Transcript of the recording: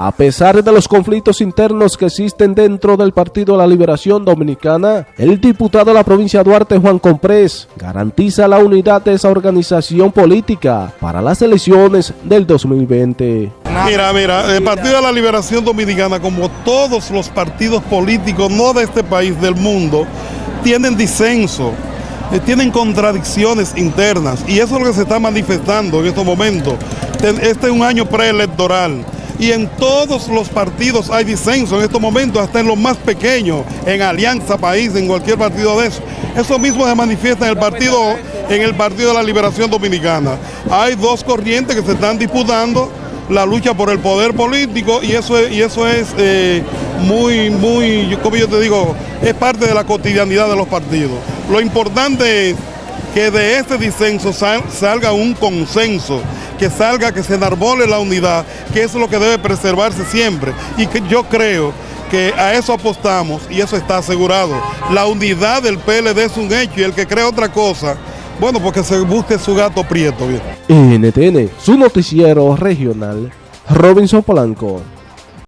A pesar de los conflictos internos que existen dentro del Partido de la Liberación Dominicana, el diputado de la provincia de Duarte, Juan Comprés, garantiza la unidad de esa organización política para las elecciones del 2020. Mira, mira, el Partido de la Liberación Dominicana, como todos los partidos políticos, no de este país, del mundo, tienen disenso, eh, tienen contradicciones internas y eso es lo que se está manifestando en estos momentos. Este es un año preelectoral y en todos los partidos hay disenso en estos momentos, hasta en los más pequeños, en Alianza País, en cualquier partido de eso. Eso mismo se manifiesta en el partido, en el Partido de la Liberación Dominicana. Hay dos corrientes que se están disputando la lucha por el poder político y eso es, y eso es eh, muy, muy, como yo te digo, es parte de la cotidianidad de los partidos. Lo importante es que de este disenso salga un consenso que salga, que se enarbole la unidad, que eso es lo que debe preservarse siempre. Y que yo creo que a eso apostamos y eso está asegurado. La unidad del PLD es un hecho y el que crea otra cosa, bueno, porque se busque su gato prieto. Bien. NTN, su noticiero regional, Robinson Polanco.